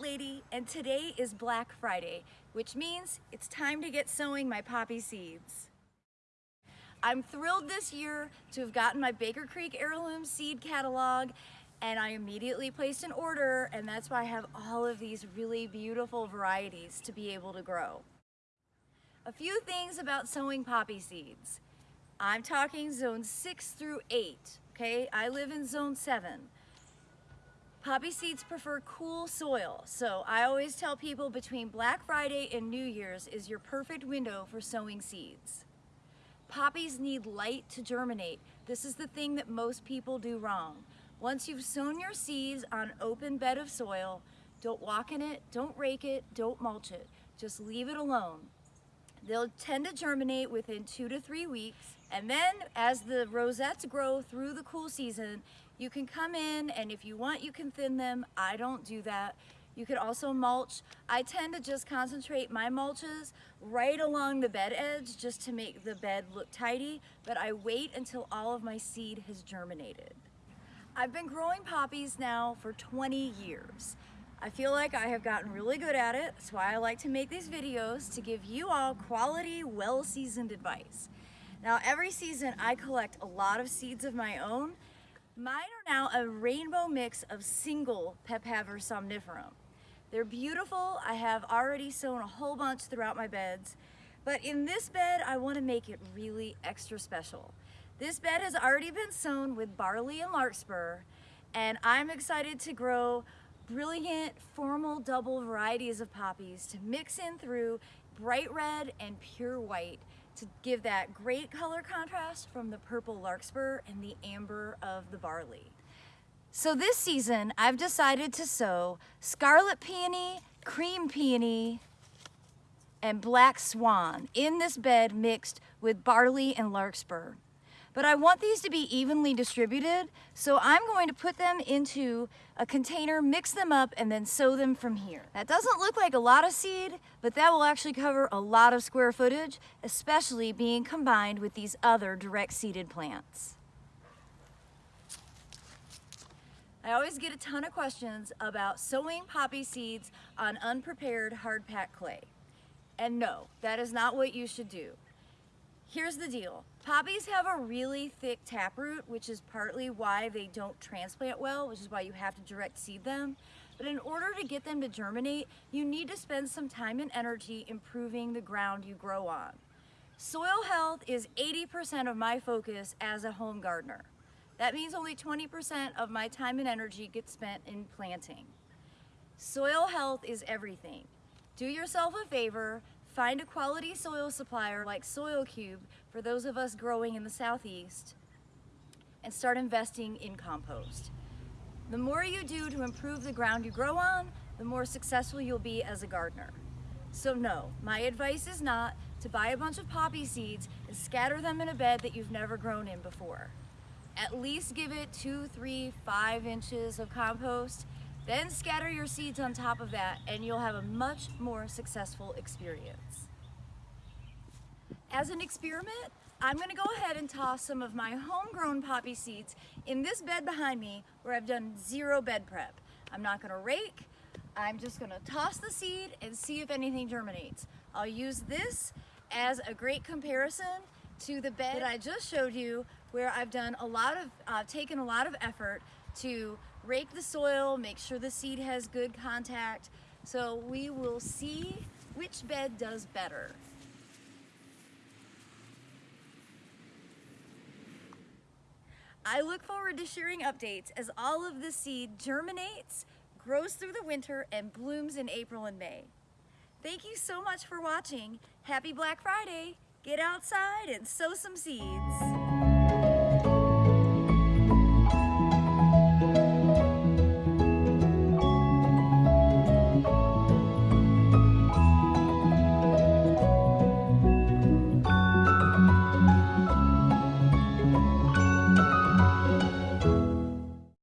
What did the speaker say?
Lady and today is Black Friday, which means it's time to get sowing my poppy seeds. I'm thrilled this year to have gotten my Baker Creek Heirloom Seed Catalog and I immediately placed an order and that's why I have all of these really beautiful varieties to be able to grow. A few things about sowing poppy seeds. I'm talking zone six through eight, okay? I live in zone seven. Poppy seeds prefer cool soil, so I always tell people between Black Friday and New Year's is your perfect window for sowing seeds. Poppies need light to germinate. This is the thing that most people do wrong. Once you've sown your seeds on open bed of soil, don't walk in it, don't rake it, don't mulch it. Just leave it alone. They'll tend to germinate within two to three weeks. And then as the rosettes grow through the cool season, you can come in and if you want, you can thin them. I don't do that. You could also mulch. I tend to just concentrate my mulches right along the bed edge just to make the bed look tidy, but I wait until all of my seed has germinated. I've been growing poppies now for 20 years. I feel like I have gotten really good at it. That's why I like to make these videos to give you all quality, well-seasoned advice. Now every season I collect a lot of seeds of my own Mine are now a rainbow mix of single Papaver somniferum. They're beautiful. I have already sown a whole bunch throughout my beds, but in this bed, I wanna make it really extra special. This bed has already been sown with barley and larkspur, and I'm excited to grow brilliant formal double varieties of poppies to mix in through bright red and pure white to give that great color contrast from the purple larkspur and the amber of the barley. So this season, I've decided to sow scarlet peony, cream peony, and black swan in this bed mixed with barley and larkspur. But I want these to be evenly distributed, so I'm going to put them into a container, mix them up, and then sow them from here. That doesn't look like a lot of seed, but that will actually cover a lot of square footage, especially being combined with these other direct seeded plants. I always get a ton of questions about sowing poppy seeds on unprepared hard packed clay. And no, that is not what you should do. Here's the deal. Poppies have a really thick taproot, which is partly why they don't transplant well, which is why you have to direct seed them. But in order to get them to germinate, you need to spend some time and energy improving the ground you grow on. Soil health is 80% of my focus as a home gardener. That means only 20% of my time and energy gets spent in planting. Soil health is everything. Do yourself a favor, Find a quality soil supplier like Soil Cube for those of us growing in the Southeast and start investing in compost. The more you do to improve the ground you grow on, the more successful you'll be as a gardener. So no, my advice is not to buy a bunch of poppy seeds and scatter them in a bed that you've never grown in before. At least give it two, three, five inches of compost then scatter your seeds on top of that and you'll have a much more successful experience. As an experiment, I'm gonna go ahead and toss some of my homegrown poppy seeds in this bed behind me where I've done zero bed prep. I'm not gonna rake, I'm just gonna toss the seed and see if anything germinates. I'll use this as a great comparison to the bed that I just showed you where I've done a lot of, uh, taken a lot of effort to rake the soil, make sure the seed has good contact. So we will see which bed does better. I look forward to sharing updates as all of the seed germinates, grows through the winter, and blooms in April and May. Thank you so much for watching. Happy Black Friday! Get outside and sow some seeds.